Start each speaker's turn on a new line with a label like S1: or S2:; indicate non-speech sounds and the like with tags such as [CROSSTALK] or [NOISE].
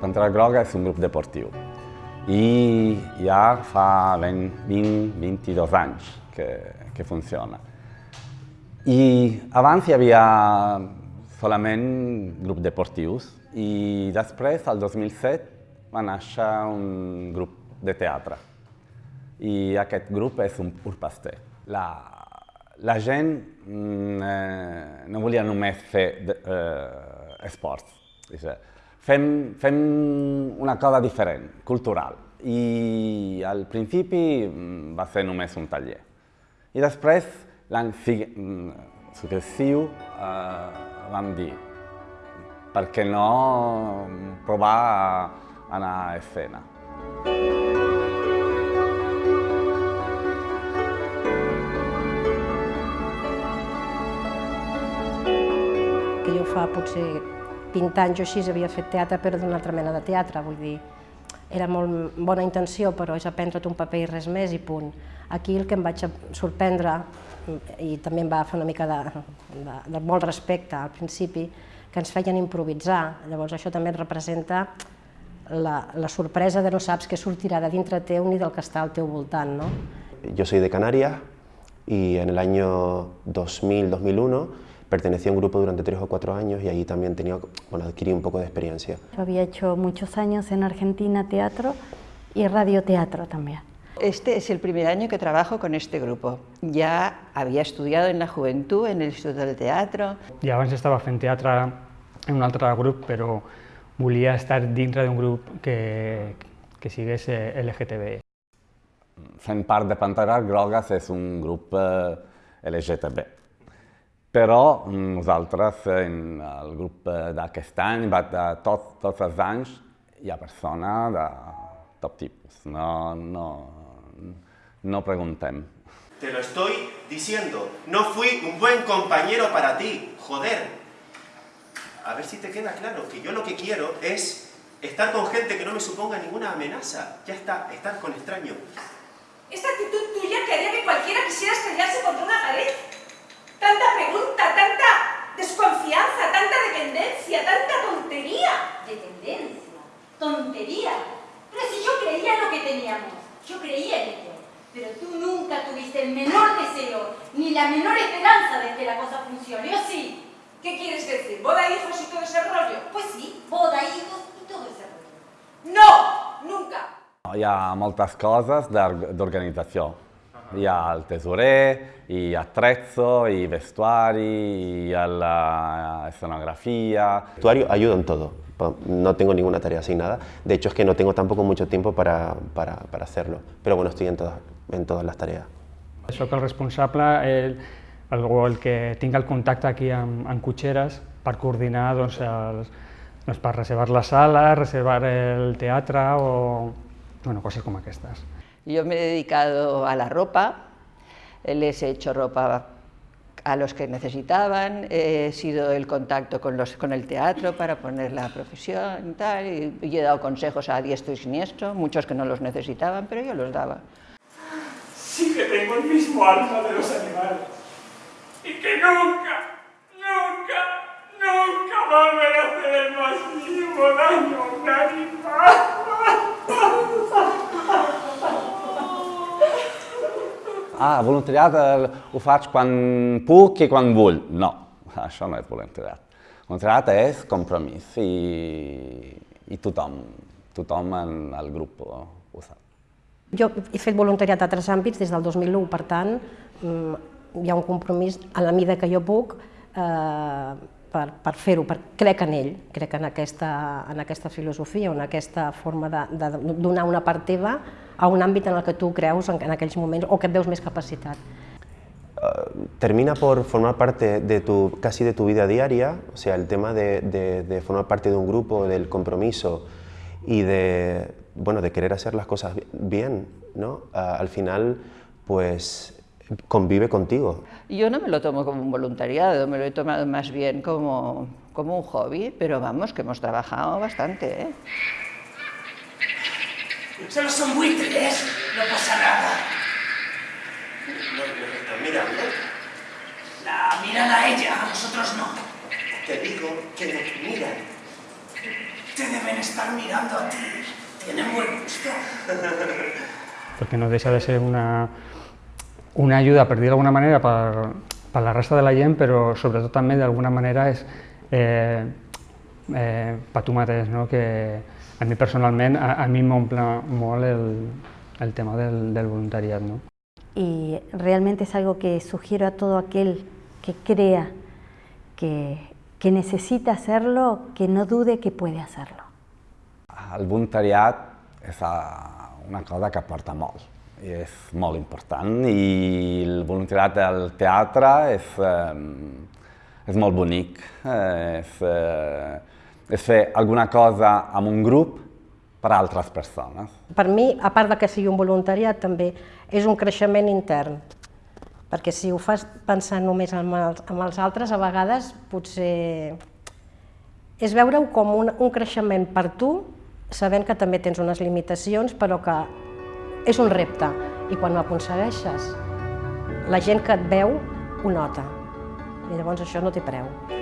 S1: Pantera Groga és un grup deportiu i ja fa 20, 20 22 anys que, que funciona. I abans hi havia solament grups deportius i després, el 2007, va néixer un grup de teatre. I aquest grup és un pur paster. La, la gent mm, eh, no volia només fer de, eh, esports. Fem, fem una cosa diferent, cultural. I al principi mm, va ser només un taller. I després, l'any mm, successiu, eh, vam dir per què no provar a anar a escena.
S2: Que jo fa potser 20 anys o així havia fet teatre però d'una altra mena de teatre, vull dir, era molt bona intenció però és aprendre't un paper i res més i punt. Aquí el que em vaig sorprendre i també em va fer una mica de, de, de molt respecte al principi, que ens feien improvisar. Llavors això també representa la, la sorpresa de no saps què sortirà de dintre teu ni del que està al teu voltant. ¿no?
S3: Yo soy de Canarias y en el año 2000-2001 pertenecí a un grupo durante tres o cuatro años y ahí también tenía, bueno, adquirí un poco de experiencia.
S4: Yo había hecho muchos años en Argentina teatro y radioteatro también.
S5: Este es el primer año que trabajo con este grupo. Ya había estudiado en la juventud, en el Instituto del Teatro.
S6: I abans estava fent teatre en un altre grup, però volia estar dintre d'un grup que, que sigués eh, LGTB.
S1: Fent part de Panteres Grogues és un grup eh, LGTB. Però nosaltres, en el grup d'aquest any, de tot, tots els anys, hi ha persones de tot tipus. No, no, no preguntem.
S7: Te lo estoy diciendo. No fui un buen compañero para ti. Joder. A ver si te queda claro que yo lo que quiero es estar con gente que no me suponga ninguna amenaza. Ya está, estar con extraños.
S8: Esta actitud tuya que
S9: yo creía en ello. Pero tú nunca tuviste el menor deseo, ni la menor esperanza de que la cosa funcione, ¿o sí?
S8: ¿Qué quieres decir? ¿Boda, hijos y todo ese rollo?
S9: Pues sí, boda, hijos y todo ese rollo.
S8: No! Nunca!
S1: Hi ha moltes coses d'organització. Hi ha el tesorer, ha attrezzo, hi vestuari, hi ha la escenografia...
S3: Vestuario ayuda en todo. No tengo ninguna tarea asignada. De hecho, es que no tengo tampoco mucho tiempo para, para, para hacerlo. Pero bueno, estoy en todas, en todas les tarees.
S6: Soc el responsable, el, el, el que tinc el contacte aquí amb, amb cotxeres per coordinar doncs, els, doncs, per reservar la sala, reservar el teatre o bueno, coses com aquestes.
S5: Yo me he dedicado a la ropa, les he hecho ropa a los que necesitaban, he sido el contacto con, los, con el teatro para poner la profesión y tal, y, he dado consejos a diestro y siniestro, muchos que no los necesitaban, pero yo los daba.
S10: Sí que tengo el mismo alma de los animales, y que nunca,
S1: Ah, voluntariat ho faig quan puc i quan vull. No, [LAUGHS] això no és voluntariat. Voluntariat és compromís i, i tothom, tothom en el grup ho, sap.
S2: Jo he fet voluntariat a altres àmbits des del 2001, per tant, hi ha un compromís a la mida que jo puc eh, per, per fer-ho, per, crec en ell, crec en aquesta, en aquesta filosofia, en aquesta forma de, de donar una part teva a un àmbit en el que tu creus en, en aquells moments o que et veus més capacitat.
S3: Uh, termina por formar parte de tu, casi de tu vida diaria, o sea, el tema de, de, de formar parte de un grupo, del compromiso y de, bueno, de querer hacer las cosas bien, ¿no? Uh, al final, pues convive contigo.
S5: Yo no me lo tomo como un voluntariado, me lo he tomado más bien como, como un hobby, pero vamos, que hemos trabajado bastante. ¿eh?
S10: Solo son buitres, no pasa nada.
S7: ¿No nos están mirando?
S10: La miran a ella, a nosotros no.
S7: Te digo que nos miran.
S10: te deben estar mirando a ti. Tienen buen gusto. [LAUGHS]
S6: Perquè no deixa de ser una, una ajuda, per dir d'alguna manera, per, per la resta de la gent, però sobretot també d'alguna manera és eh, eh, per tu mateix, no? que a mi personalment, a, a mi m'omple molt el, el tema del, del voluntariat. No?
S4: y realmente es algo que sugiero a todo aquel que crea que, que necesita hacerlo, que no dude que puede hacerlo.
S1: El voluntariat és una cosa que aporta molt i és molt important i el voluntariat del teatre és, eh, és molt bonic, eh, és, eh, és fer alguna cosa amb un grup per a altres persones.
S2: Per mi, a part de que sigui un voluntariat, també és un creixement intern, perquè si ho fas pensant només en els, en els altres, a vegades potser és veure-ho com un, un creixement per tu, sabent que també tens unes limitacions, però que és un repte, i quan ho aconsegueixes, la gent que et veu ho nota, i llavors això no té preu.